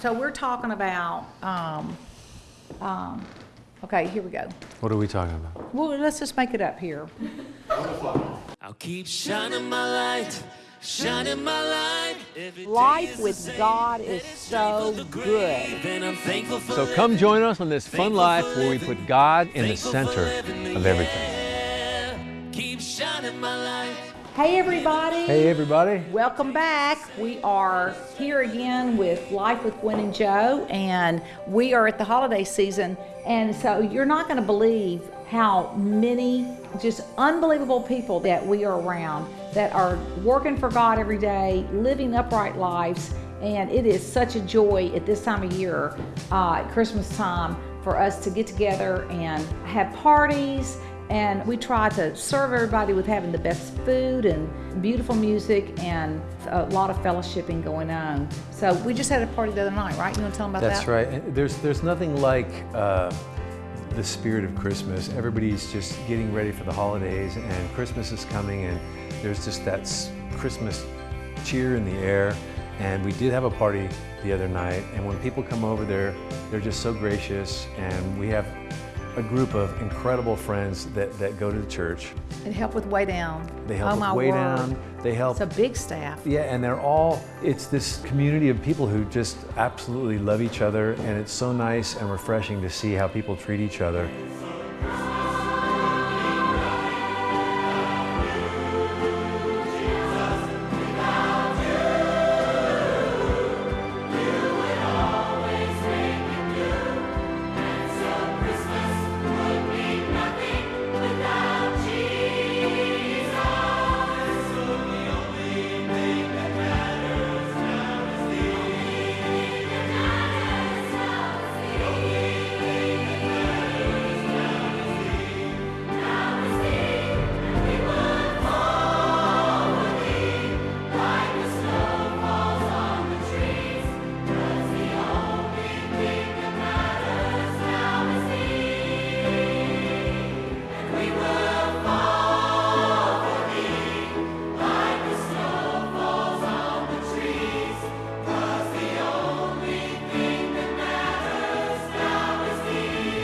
so we're talking about, um, um, okay, here we go. What are we talking about? Well, let's just make it up here. I'll keep shining my light, shining my light. Life with. God is so good. And I'm thankful for So come join us on this fun life where we put God in the center of everything. everything. Keep shining my light. Hey, everybody. Hey, everybody. Welcome back. We are here again with Life with Gwen and Joe, and we are at the holiday season. And so you're not going to believe how many just unbelievable people that we are around that are working for God every day, living upright lives. And it is such a joy at this time of year, uh, at Christmas time, for us to get together and have parties and we try to serve everybody with having the best food and beautiful music and a lot of fellowshipping going on. So we just had a party the other night, right? You want to tell them about That's that? That's right. There's, there's nothing like uh, the spirit of Christmas. Everybody's just getting ready for the holidays, and Christmas is coming, and there's just that Christmas cheer in the air. And we did have a party the other night, and when people come over there, they're just so gracious, and we have a group of incredible friends that, that go to the church. It help with Weigh Down. They help oh, with my way word. down. They help It's a big staff. Yeah, and they're all, it's this community of people who just absolutely love each other, and it's so nice and refreshing to see how people treat each other.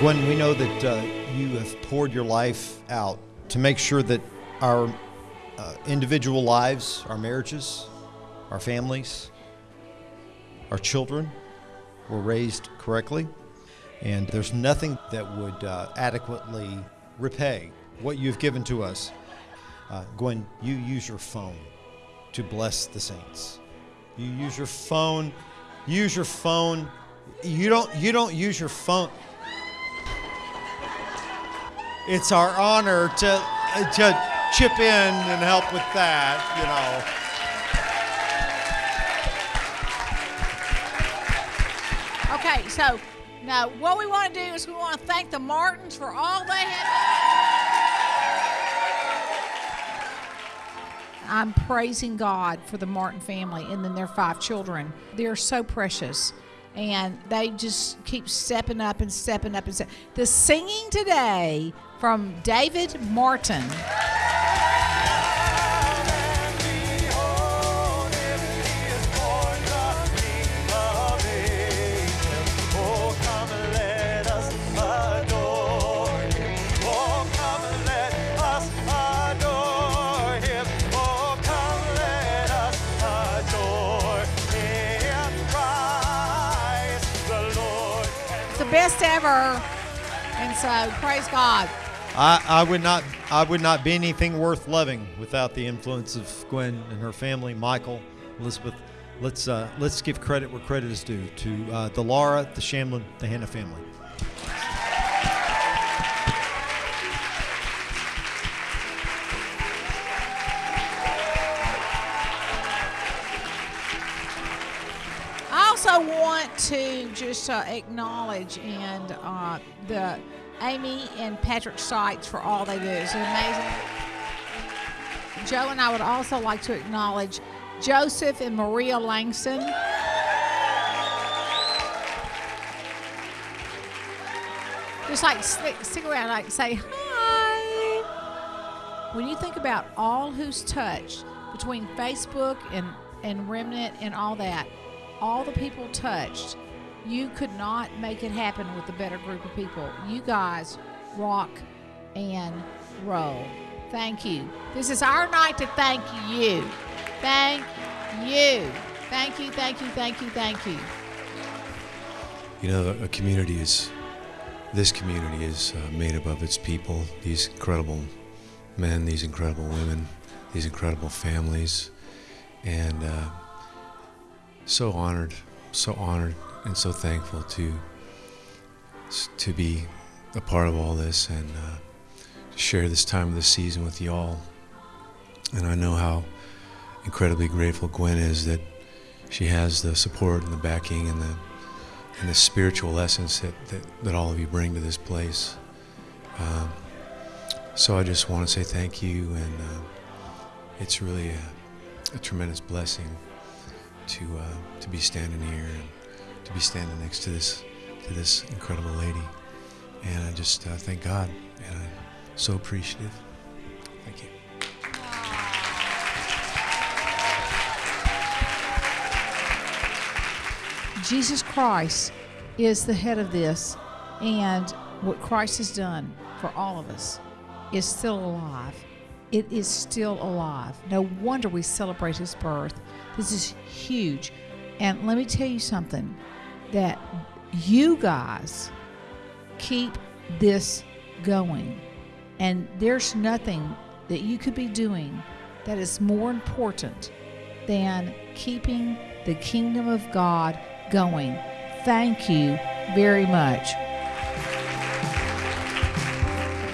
Gwen, we know that uh, you have poured your life out to make sure that our uh, individual lives, our marriages, our families, our children were raised correctly. And there's nothing that would uh, adequately repay what you've given to us. Uh, Gwen, you use your phone to bless the saints. You use your phone. Use your phone. You don't. You don't use your phone. It's our honor to to chip in and help with that. You know. Okay, so now what we want to do is we want to thank the Martins for all they have. Done. I'm praising God for the Martin family and then their five children. They're so precious. And they just keep stepping up and stepping up and stepping. The singing today from David Martin. Best ever. And so praise God. I, I would not I would not be anything worth loving without the influence of Gwen and her family, Michael, Elizabeth. Let's uh, let's give credit where credit is due to uh, the Lara, the Shamblin, the Hannah family. I also want to just uh, acknowledge and uh, the Amy and Patrick Sykes for all they do. It's amazing. Joe and I would also like to acknowledge Joseph and Maria Langston. Just like stick, stick around, like say hi. When you think about all who's touched between Facebook and, and Remnant and all that, all the people touched You could not make it happen with a better group of people. You guys rock and roll. Thank you. This is our night to thank you. Thank you. Thank you, thank you, thank you, thank you. You know, a community is, this community is uh, made up of its people, these incredible men, these incredible women, these incredible families, and uh, so honored, so honored, and so thankful to to be a part of all this and uh, to share this time of the season with y'all. And I know how incredibly grateful Gwen is that she has the support and the backing and the and the spiritual essence that, that, that all of you bring to this place. Um, so I just want to say thank you, and uh, it's really a, a, tremendous blessing to uh, to be standing here and to be standing next to this to this incredible lady. And I just uh, thank God, and I'm so appreciative. Thank you. Jesus Christ is the head of this, and what Christ has done for all of us is still alive. It is still alive. No wonder we celebrate his birth. This is huge. And let me tell you something that you guys keep this going. And there's nothing that you could be doing that is more important than keeping the kingdom of God going. Thank you very much.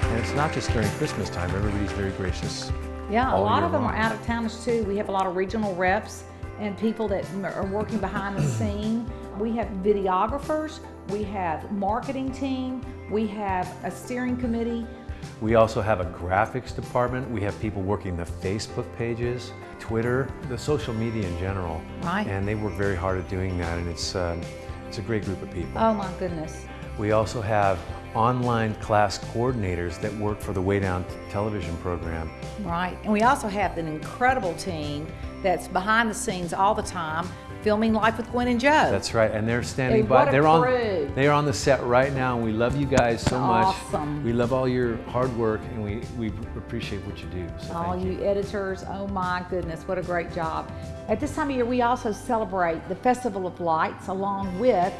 And it's not just during Christmas time, everybody's very gracious. Yeah, a lot of them long. are out of towners too. We have a lot of regional reps and people that are working behind the scene. We have videographers, we have marketing team, we have a steering committee. We also have a graphics department. We have people working the Facebook pages, Twitter, the social media in general. Right. And they work very hard at doing that, and it's um, it's a great group of people. Oh my goodness. We also have online class coordinators that work for the Weigh Down television program. Right. And we also have an incredible team that's behind the scenes all the time filming Life with Gwen and Joe. That's right, and they're standing Hey, by. they're on. crew. They are on the set right now, and we love you guys so Awesome. much. We love all your hard work, and we, we appreciate what you do. So All thank you editors, oh my goodness, what a great job. At this time of year, we also celebrate the Festival of Lights along with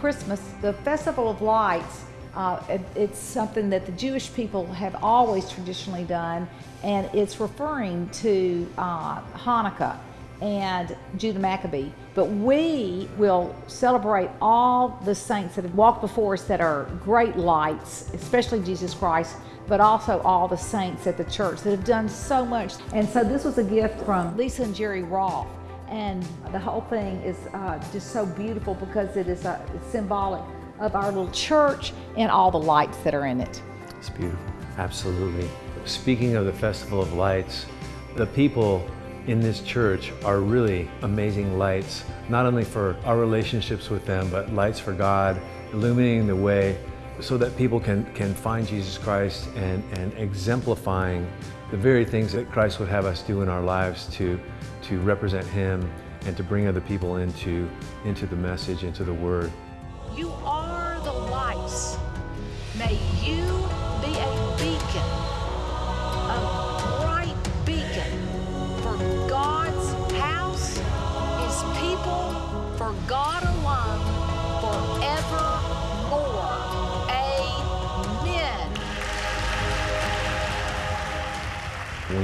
Christmas. The Festival of Lights, uh, it- it's something that the Jewish people have always traditionally done, and it's referring to uh, Hanukkah and Judah Maccabee. But we will celebrate all the saints that have walked before us that are great lights, especially Jesus Christ, but also all the saints at the church that have done so much. And so this was a gift from Lisa and Jerry Roth. And the whole thing is uh, just so beautiful because it is uh, symbolic of our little church and all the lights that are in it. It's beautiful. Absolutely. Speaking of the Festival of Lights, the people in this church are really amazing lights, not only for our relationships with them, but lights for God, illuminating the way so that people can, can find Jesus Christ and, and exemplifying the very things that Christ would have us do in our lives to, to represent Him and to bring other people into, into the message, into the Word.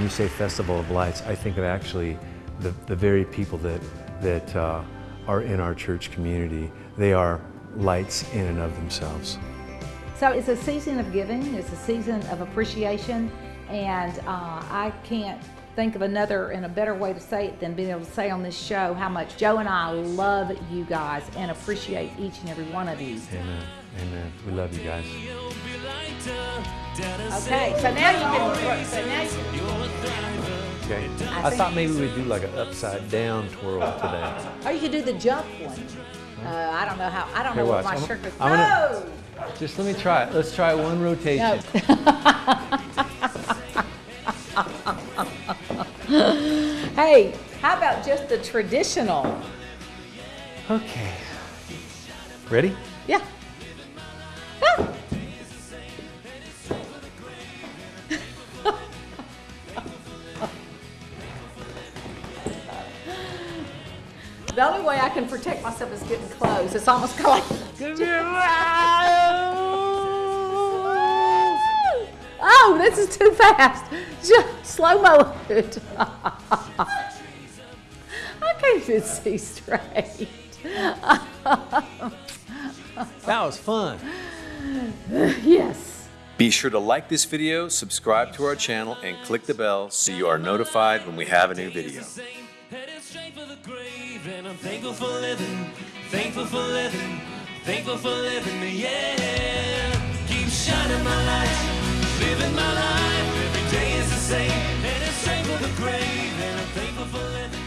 You say Festival of Lights, I think of actually the, the very people that, that uh, are in our church community. They are lights in and of themselves. So it's a season of giving, it's a season of appreciation, and uh, I can't think of another and a better way to say it than being able to say on this show how much Joe and I love you guys and appreciate each and every one of you. Amen. Amen. We love you guys. Okay, so now you can. So now you can Okay. I I thought maybe we'd do like an upside down twirl today. or you could do the jump one. Uh, I don't know how. I don't Here, know what my I'm- shirt is. I'm gonna- Just let me try it. Let's try one rotation. Hey, how about just the traditional? Okay. Ready? Yeah. Ah. The only way I can protect myself is getting close. It's almost kind of like. Oh, this is too fast. Just slow mo it. I can't even see straight. That was fun. Yes. Be sure to like this video, subscribe to our channel, and click the bell so you are notified when we have a new video. Thankful for living, thankful for living, thankful for living, yeah. Keep shining my light, living my life, every day is the same. Headed straight for the grave, and I'm thankful for living.